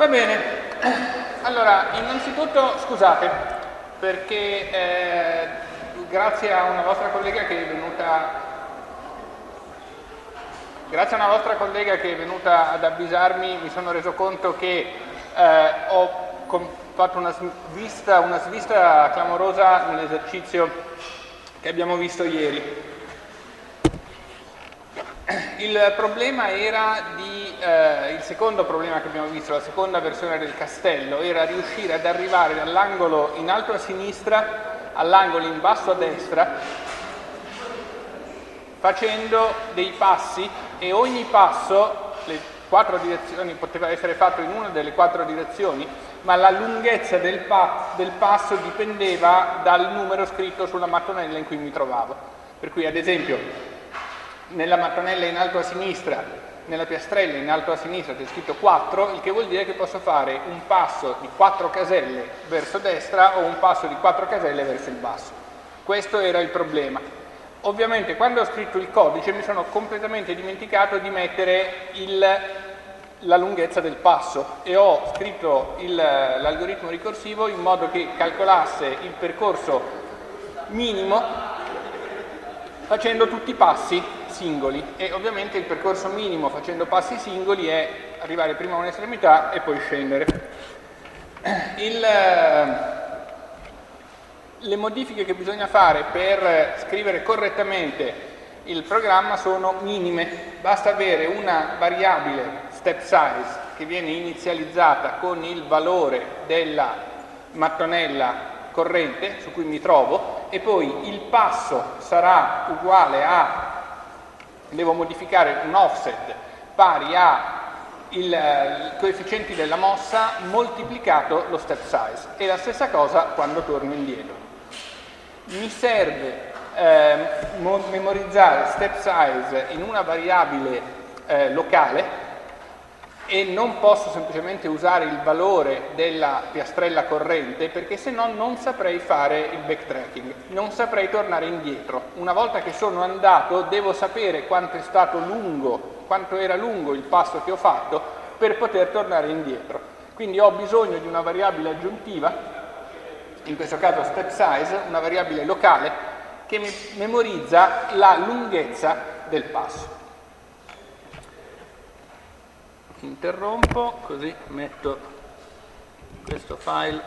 Va bene, allora innanzitutto scusate perché eh, grazie a una vostra collega che è venuta grazie a una vostra collega che è venuta ad avvisarmi mi sono reso conto che eh, ho fatto una svista, una svista clamorosa nell'esercizio che abbiamo visto ieri. Il problema era di, eh, il secondo problema che abbiamo visto, la seconda versione del castello, era riuscire ad arrivare dall'angolo in alto a sinistra all'angolo in basso a destra facendo dei passi e ogni passo, le quattro direzioni, poteva essere fatto in una delle quattro direzioni, ma la lunghezza del, pa del passo dipendeva dal numero scritto sulla mattonella in cui mi trovavo. Per cui ad esempio nella mattonella in alto a sinistra, nella piastrella in alto a sinistra c'è scritto 4, il che vuol dire che posso fare un passo di 4 caselle verso destra o un passo di 4 caselle verso il basso. Questo era il problema. Ovviamente quando ho scritto il codice mi sono completamente dimenticato di mettere il, la lunghezza del passo e ho scritto l'algoritmo ricorsivo in modo che calcolasse il percorso minimo facendo tutti i passi singoli e ovviamente il percorso minimo facendo passi singoli è arrivare prima a un'estremità e poi scendere. Il, le modifiche che bisogna fare per scrivere correttamente il programma sono minime, basta avere una variabile step size che viene inizializzata con il valore della mattonella corrente su cui mi trovo e poi il passo sarà uguale a devo modificare un offset pari a il, eh, i della mossa moltiplicato lo step size e la stessa cosa quando torno indietro. Mi serve eh, memorizzare step size in una variabile eh, locale e non posso semplicemente usare il valore della piastrella corrente perché se no non saprei fare il backtracking, non saprei tornare indietro. Una volta che sono andato devo sapere quanto è stato lungo, quanto era lungo il passo che ho fatto per poter tornare indietro. Quindi ho bisogno di una variabile aggiuntiva, in questo caso step size, una variabile locale che memorizza la lunghezza del passo interrompo così metto questo file